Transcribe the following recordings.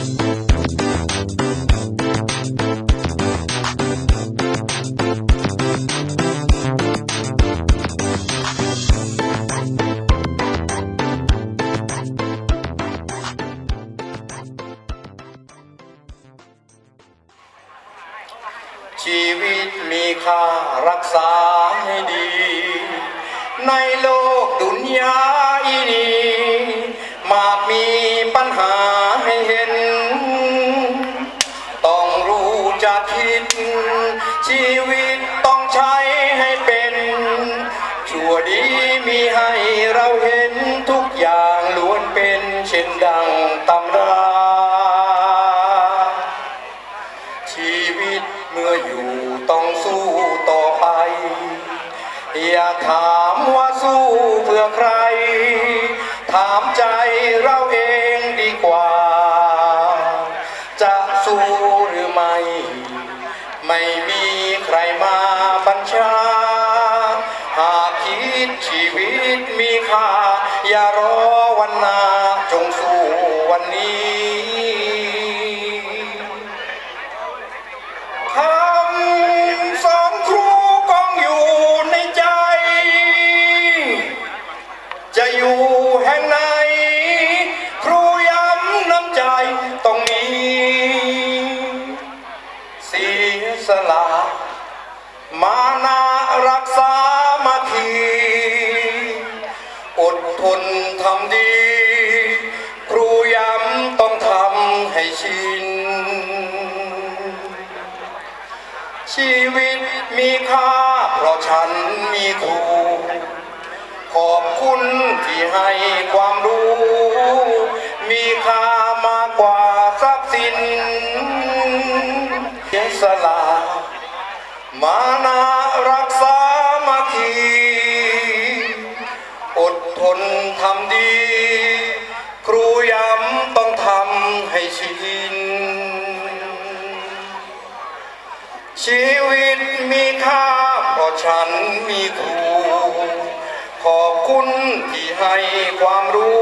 ชีวิตมีค่ารักษาให้ดี ในโลกดุนยาอีนี้ มากมีปัญหา ชีวิตต้องใช้ให้เป็น ชั่วดีมีให้เราเห็นทุกอย่างล้วนเป็นเช่นดังตำรา ชีวิตเมื่ออยู่ต้องสู้ต่อไป อย่าถามว่าสู้เพื่อใคร ถามใจเราเองดีกว่า ให้ความรู้ มีค่ามากกว่าทรัพย์สินเสียสละมานารักษามาคีอดทนทำดี ครูย้ำต้องทำให้ชิน ชีวิตมีค่าเพราะฉันมีครูขอบคุณที่ ให้ความรู้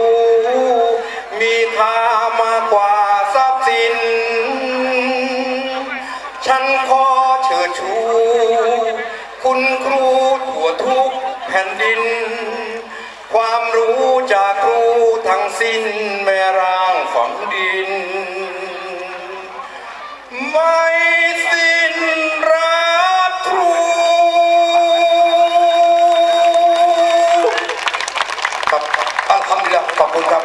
มีค่า ครับอัลฮัมดุลิลละขอบคุณครับ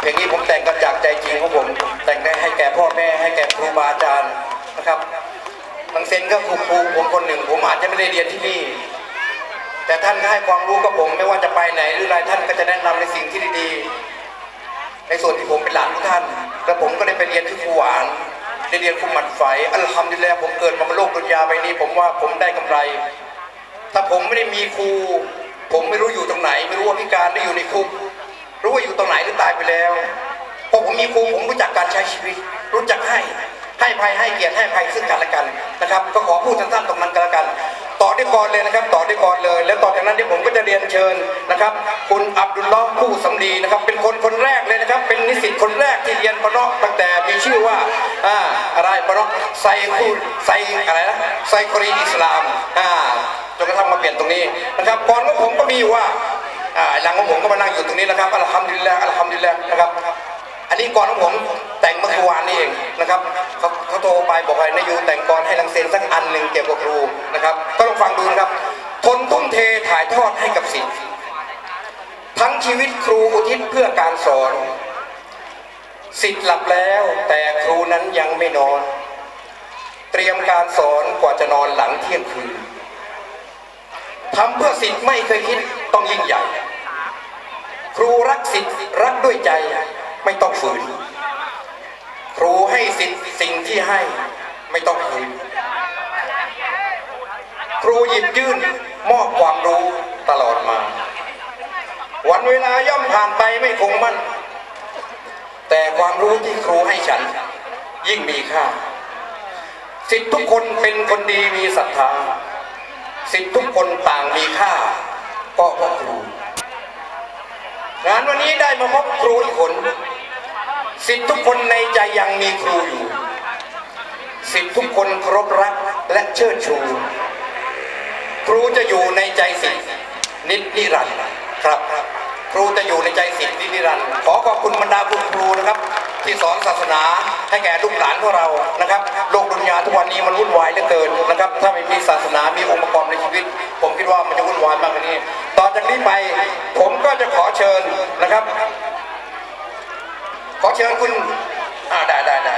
เพลงนี้ผมแต่งกันจากใจจริงของผม แต่งได้ให้แก่พ่อแม่ให้แก่ครูบาอาจารย์นะครับบางเซนก็ครูครูผมคนหนึ่ง ผมอาจจะไม่ได้เรียนที่นี่ แต่ท่านก็ให้ความรู้กับผม ไม่ว่าจะไปไหนหรืออะไรท่านก็จะแนะนำในสิ่งที่ดีๆในส่วนที่ผมเป็นหลานของท่านแล้วผมก็ได้ไปเรียนที่ครูหวานได้เรียนครูหมัดไฟอัลฮัมดุลิลละผมเกิดมาบนโลกดุนยาใบนี้ ผมว่าผมได้กำไร ถ้าผมไม่ได้มีครูผมไม่รู้อยู่ตรงไหน ไม่รู้ว่าพิ มีครูผมรู้จักการใช้ชีวิต รู้จักให้ให้ภัยให้เกียรติให้ภัยซึ่งกันและกันนะครับ ก็ขอพูดสั้นๆตรงนั้นก็แล้วกัน ต่อด้วยกรเลยนะครับ ต่อด้วยกรเลย แล้วต่อจากนั้นที่ผมก็จะเรียนเชิญนะครับ คุณอับดุลลอฮ์ผู้สำลีนะครับ เป็นคนคนแรกเลยนะครับ เป็นนิสิตคนแรกที่เรียนปะเนาะตั้งแต่มีชื่อว่าอ่าอะไรปะเนาะไซคูไซอะไรนะไซครีอิสลามอ่าจนกระทั่งมาเปลี่ยนตรงนี้นะครับก่อนของผมก็มีอยู่ว่าอ่าหลังของผมก็มานั่งอยู่ตรงนี้นะครับอัลฮัมดุลิลละอัลฮัมดุลิลละนะครับ อันนี้ก่อนของผมแต่งเมื่อวานนี้เองนะครับเขาเขาโทรไปบอกให้นายูแต่งก่อนให้ลังเซนสักอันหนึ่งเกี่ยวกับครูนะครับ ก็ลองฟังดูนะครับ ทนทุ่มเทถ่ายทอดให้กับศิษย์ทั้งชีวิตครูอุทิศเพื่อการสอนศิษย์หลับแล้วแต่ครูนั้นยังไม่นอน เตรียมการสอนกว่าจะนอนหลังเที่ยงคืนทำเพื่อสิทธิ์ไม่เคยคิดต้องยิ่งใหญ่ ครูรักสิทธิ์รักด้วยใจ ไม่ต้องฝืน ครูให้สิทธิ์สิ่งที่ให้ไม่ต้องคืน ครูหยิบยื่นมอบความรู้ตลอดมา วันเวลาย่อมผ่านไปไม่คงมั่น แต่ความรู้ที่ครูให้ฉัน ยิ่งมีค่า สิทธิ์ทุกคนเป็นคนดีมีศรัทธา สิทธิ์ทุกคนต่างมีค่า ก็เพราะครูงานวันนี้ได้มาพบครูอีกคน สิทธิ์ทุกคนในใจยังมีครูอยู่ สิทธิ์ทุกคนเคารพรักและเชิดชู ครูจะอยู่ในใจสิทธิ์นิจนิรันดร์ครับ ครูจะอยู่ในใจสิทธิ์นิจนิรันดร์ขอขอบคุณบรรดาคุณครูนะครับที่สอนศาสนาให้แก่ลูกหลานของเรานะครับ โลกดุนยาทุกวันนี้มันวุ่นวายเหลือเกินนะครับ ถ้าไม่มีศาสนามีองค์ประกอบในชีวิต ผมคิดว่ามันจะวุ่นวายมากกว่านี้ ต่อจากนี้ไปผมก็จะขอเชิญนะครับ ขอเชิญคุณอ่าได้ได้ได้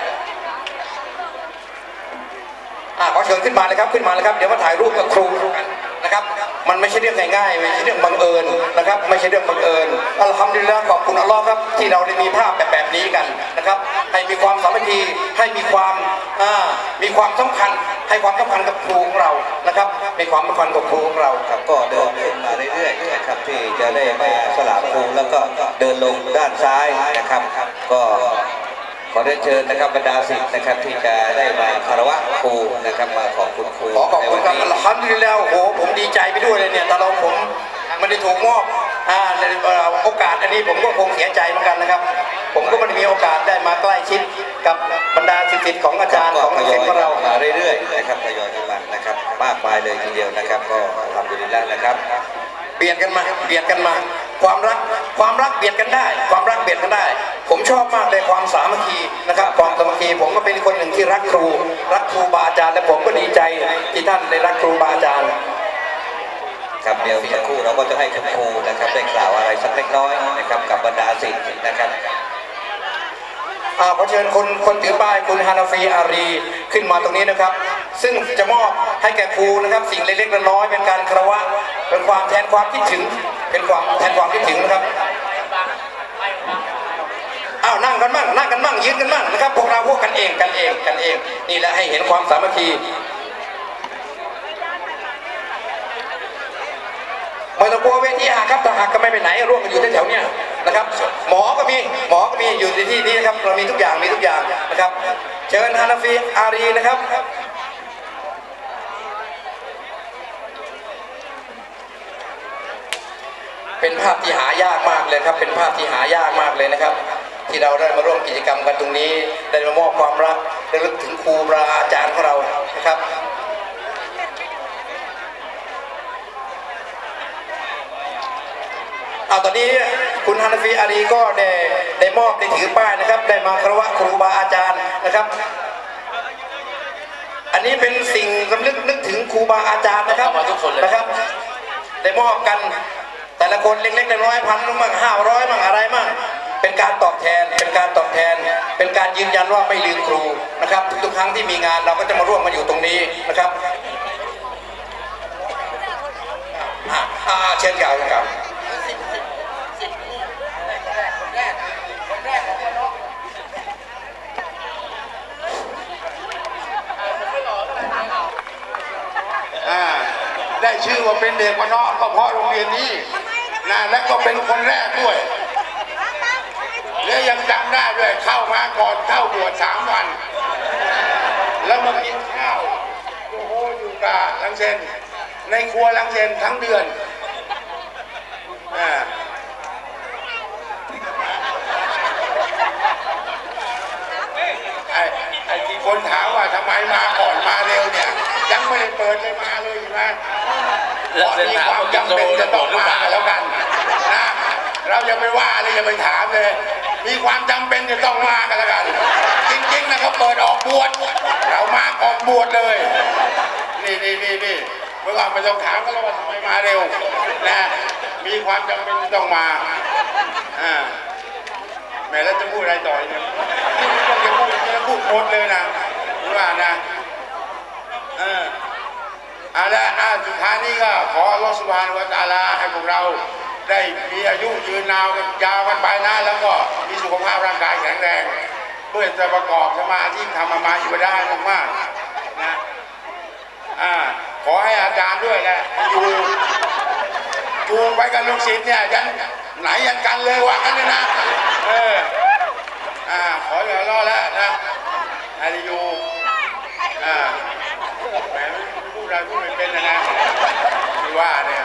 อ่าขอเชิญขึ้นมาเลยครับขึ้นมาเลยครับเดี๋ยวมาถ่ายรูปกับครูกันนะครับ มันไม่ใช่เรื่องง่ายๆไม่ใช่เรื่องบังเอิญนะครับ ไม่ใช่เรื่องบังเอิญอัลฮัมดุลิลละห์ขอบคุณอัลลอฮ์ครับ ที่เราได้มีภาพแบบแบบนี้กันนะครับ ให้มีความสามัคคีให้มีความอ่ามีความสำคัญให้ความสำคัญกับครูของเรานะครับมีความสำคัญกับครูของเราครับก็เดินขึ้นมา เรื่อยๆนะครับที่จะได้มาสลามครูแล้วก็เดินลงด้านซ้ายนะครับ ก็ขอเรียนเชิญนะครับบรรดาศิษย์นะครับที่จะได้มาคารวะครูนะครับมาขอบคุณครูขอขอบในคุวัณนครับนี้อัลฮัมดุลิลละห์โอ้โหผมดีใจไปด้วยเลยเนี่ยแต่เราผมไม่ได้ถูกมอบอ่าในเอ่อโอกาสอันนี้ผมก็คงเสียใจเหมือนกันนะครับ ผมก็ไม่ได้มีโอกาสได้มาใกล้ชิดกับบรรดาศิษย์ของอาจารย์ของทยศิอษยย์ของเรามาเรื่อยๆนะครับทยอยกันมานะครับมากมายเลยทีเดียวนะครับ ก็ทำดีแล้วนะครับ เบียดกันมาเบียดกันมา ความรักความรักเบียดกันได้ ความรักเบียดกันได้ ผมชอบมากเลยความสามัคคีนะครับความสามัคคีผมก็เป็นคนหนึ่งที่รักครู รักครูบาอาจารย์และผมก็ดีใจที่ท่านได้รักครูบาอาจารย์ครับเดี๋ยวสักครู่เราก็จะให้คุณครูนะครับได้กล่าวอะไรสักเล็กน้อยนะครับกับบรรดาศิษย์นะครับอ่าขอเชิญคนคนถือป้ายคุณฮานาฟีอารีขึ้นมาตรงนี้นะครับ ซึ่งจะมอบให้แก่ครูนะครับ สิ่งเล็กๆน้อยๆเป็นการคารวะ เป็นความแทนความคิดถึง เป็นความแทนความคิดถึงนะครับอ้าวนั่งกันมั่งนั่งกันมั่งยืนกันมั่งนะครับพวกเราพวกกันเองกันเองกันเอง นี่แหละให้เห็นความสามัคคีไม่ต้องกลัวเวทีหักครับถ้าหักก็ไม่ไปไหนร่วมกันอยู่แถวๆเนี้ยนะครับ หมอก็มีหมอก็มีอยู่ในที่นี้นะครับ เรามีทุกอย่างมีทุกอย่างนะครับ เชิญฮานาฟีอารีนะครับ เป็นภาพที่หายากมากเลยครับ เป็นภาพที่หายากมากเลยนะครับ ที่เราได้มาร่วมกิจกรรมกันตรงนี้ ได้มามอบความรักได้ลึกถึงครูบาอาจารย์ของเรานะครับเอาตอนนี้คุณฮานาฟีอารีก็ได้ได้มอบได้ถือป้ายนะครับ ได้มาคารวะครูบาอาจารย์นะครับ อันนี้เป็นสิ่งรำลึกนึกถึงครูบาอาจารย์นะครับเอามาทุกคนเลยนะครับ ได้มอบกันแต่ ละคนเล็กๆน้อยๆพันมั่งห้าร้อยมั่งอะไรมั่งเป็นการตอบแทน เป็นการตอบแทน เป็นการยืนยันว่าไม่ลืมครูนะครับทุกครั้งที่มีงานเราก็จะมาร่วมมาอยู่ตรงนี้นะครับอาเชิญกล่าวกล่าวอ่าได้ชื่อว่าเป็นเด็กวันนอกก็เพราะโรงเรียนนี้ นะและก็เป็นคนแรกด้วยและยังจำได้ด้วยเข้ามาก่อนเข้าบวชสามวัน แล้วมากินข้าวโอ้โหอยู่กับลังเซนในครัวลังเซนทั้งเดือนอ่าไอ้ไอ้ที่คนถามว่าทำไมมาก่อนมาเร็วเนี่ย ยังไม่ได้เปิดเลยมาเลยอยู่นะแล้วเส้นมีทางความมันจะจำโดเป็นนจะระต้เบิองดหรือมาเปล่าแล้วกัน นะเราอย่าไปว่าเลยอย่าไปถามเลย มีความจำเป็นจะต้องมากันแล้วกัน จริงๆนะเขาเปิดออกบวชเรามาออกบวชเลย นี่นี่นี่นี่เมื่อก่อนไม่ต้องถามก็แล้วว่าทำไมมาเร็วนะมีความจำเป็นจะต้องมาอ่าแม่แล้วจะพูดอะไรต่อเนี่ยนี่ต้องจะพูดจะพูดหมดเลยนะรู้ว่านะเออเอาละอะสุดท้ายนี้ก็ขออัลลอสุบฮานุวะตอาลาให้พวกเรา ได้มีอายุยืนนาวกันยาวกันไปนะแล้วก็มีสุขภาพร่างกายแข็งแรงเพื่อจะประกอบสมาธิทำอามาอยู่ได้มากๆนะอ่าขอให้อาจารย์ด้วยแหละอยู่จูงไปกับลูกศิษย์เนี่ยยันไหนยันกันเลยว่ากันเลยนะเอออ่าขออย่ารอแล้วนะอายุอ่าแหมไม่พูดอะไรพูดไม่เป็นนะนะที่ว่าเนี่ย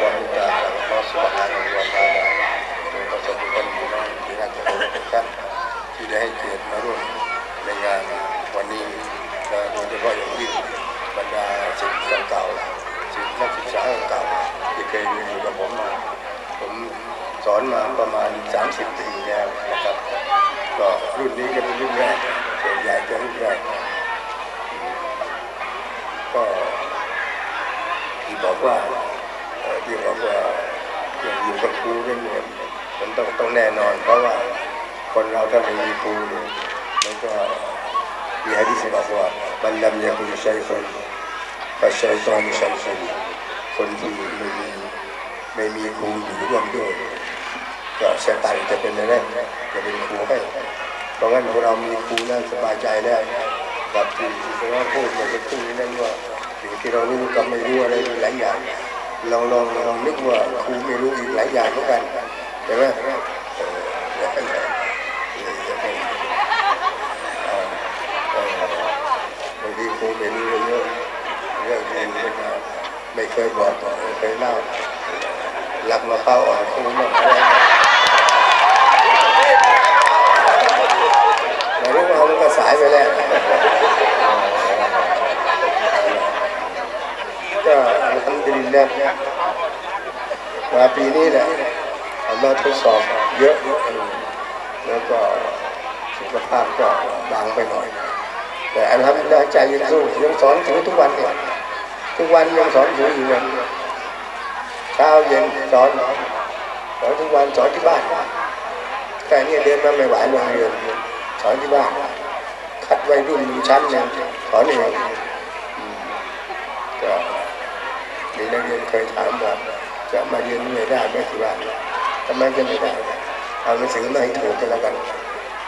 ความตตาของพระสุภาพนุวัตาโดยประสบการณ์อยู่ในที่น่าจะเป็นทุกท่านที่ได้ให้เกียรติมาร่วมในงานวันนี้และโดยเฉพาะอย่างยิ่งบรรดาศิษเก่าๆศิษย์นักศึกษาเก่าที่เคยเรียนอยู่กับผมมาผมสอนมาประมาณ 30 ปีแล้วนะครับก็รุ่นนี้ก็เป็นรุ่นแรกส่วนใหญ่จะรุ่นแรกก็ที่บอกว่า ที่บอกว่าอย่าอยู่กับครูเรื่ยมันต้องต้องแน่นอน เพราะว่าคนเราถ้าไม่มีครูเนี่ยมันก็มีฮะดิษบอกว่ามันลำยาคุณชัยคนก็ชัยตอนชัยคนคนที่ไม่มีไม่มีครูอยู่ร่วมด้วยก็เสียตังจะเป็นอะไรจะเป็นครูให้เพราะงั้นพวกเรามีครูแล้วสบายใจแล้วกับที่ที่เราพูดเมื่อสักครู่นี้นั่นว่าสิ่งที่เรารู้กับไม่รู้อะไรหลายอย่าง ลองลองลองนึกว่าครูไม่รู้อีกหลายอย่างเหมือนกันใช่ไหมเอออย่าบางทีครูไม่รู้เยอะเรื่องเองไม่เคยบอกไม่เคยเล่าหลักมาเข้าอ่อนครูมากอะไรแต่รู้ว่ามันก็สายไปแล้ว ก็ ลฮัมดุลิลลาห์มาปีนี้แหละอัลลอฮ์ทดสอบเยอะแล้วก็สุขภาพก็บางไปหน่อย แต่อัลฮัมดุลิลลาใจยังสู้ยังสอนถือทุกวันเนี่ยทุกวันยังสอนถืออยู่เลยเช้าเย็นสอนสอนทุกวันสอนที่บ้านแค่นี้เดินมาไม่ไหวโรงเรียนสอนที่บ้านคัดไวัยรุ่นชั้นหนึ่งสอนเองอื มก็มีนักเรียนเคยถามว่าจะมาเรียนไม่ได้ไหมที่บ้านทำไมจะไม่ได้เอาหนังสือมาให้ถูกกันแล้วกัน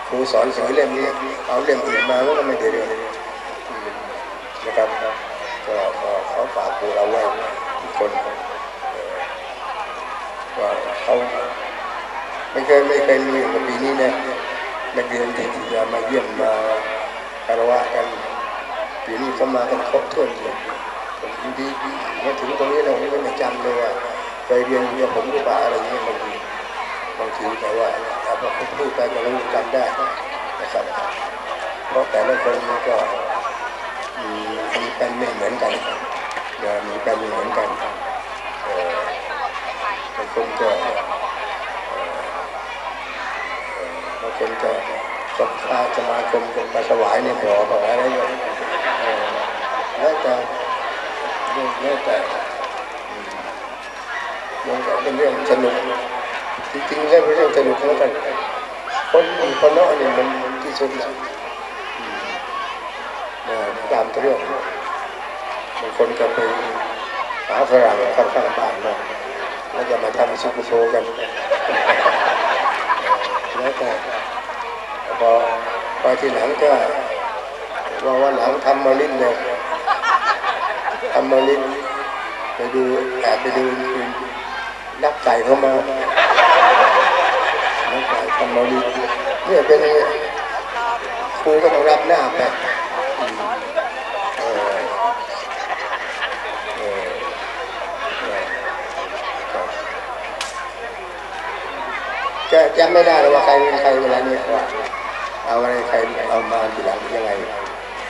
ครูสอนหนังสือเล่มนี้เอาเล่มอื่นมาก็ไม่ได้เรียนนะครับก็ก็ขอฝากครูเราไว้ทุกคนว่าเขาไม่เคยไม่เคยมีกับปีนี้นะนักเรียนที่จะมาเยี่ยมมาคารวะกันปีนี้เขามากันครบถ้วนเลย ผมดีมาถึงตรงนี้เราไม่ได้จำเลยว่าไปเคยนเรียนผมหรือเปล่าอะไรเงี้ยบางทีบางทีแต่ว่าถ้าผมพูดไปก็รู้จำได้นะครับเพราะแต่ละคนมันก็มีมีเป็นไม่เหมือนกันนะมีเป็นไม่เหมือนกันบางคนก็บางคนก็ศรัทธาสมาคมกันไปถวายในบ่อถวายอะไรอย่างเงี้ยแล้วแต่ แล้วแต่มมันก็เป็นเรื่องสนุกจริงๆแล้วเป็นเรื่องสนุกแล้วกันคนคนนอกนี่มันที่สุดแล้วนตามเรื่องบางคนก็ไปหาฝรั่งข้างๆบ้านมาแล้วจะมาทำซุปโชว์กันแล้วแต่พอพอที่หลังก็ว่าวันหลังทำมาลิ้นเลย ทำมาลิ้นไปดูแอบไปดูนักไก่เข้ามานักไก่ทำมาลิ้นเนี่ยเป็นอย่างเงี้ยครูก็ต้องรับหน้าไปจะจำไม่ได้เลยว่าใครเป็นใครเวลานี้ว่าเอาอะไรใครเอามาทีหลังยังไง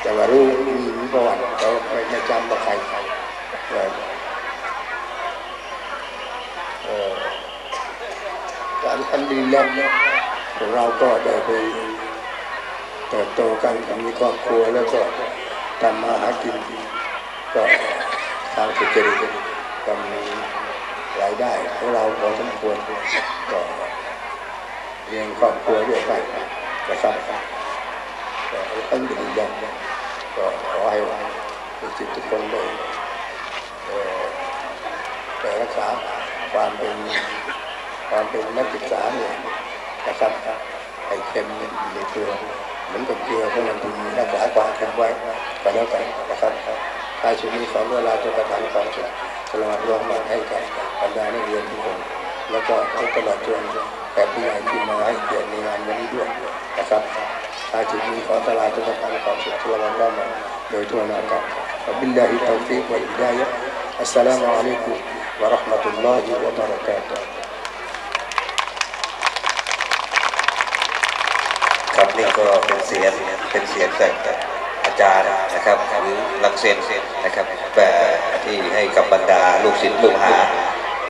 แต่ว่ารู้มีประวัติแต่ว่าไม่จำว่าใครเออเออการทันดีแล้วพวกเราก็ได้ไปเติบโตกันมีครอบครัวแล้วก็ทำมาหากินก็ทางสุจริตก็มีรายได้ของเราพอสมควรก็เลี้ยงครอบครัวด้วยกันนะครับก็ตั้งดีอย่าง ก็ขอให้ทุกสิ่งทุกคนได้เอ่รักษาความเป็นความเป็นนักศึกษาเนี่ยนะครับให้เข้มในตัวเหมือนกับเกลือพวกมันดีรักษาความเค็มไว้ก็แล้วกันนะครับท้ายชุดนี้ขอเวลาจะประทานความสุขสละรวมมาให้กับบรรดานักเรียนทุกคนแล้วก็ตลอดจนแขกผู้ใหญ่ที่มาให้เกียรติในงานวันนี้ด้วยนะครับ อาจุนี้ขอตลาดทุกประการความสุขทั่วโลกได้มาโดยทั่วหน้ากันบิลลาฮิตาวฟิกวะอิดายะอัสสลามุอะลัยกุมวะราะห์มะตุลลอฮิวะบะราะกาตุฮ์ครับนี่ก็เป็นเสียงเป็นเสียงจากอาจารย์นะครับหรือลังเซนนะครับแบบที่ให้กับบรรดาลูกศิษย์ลูกหา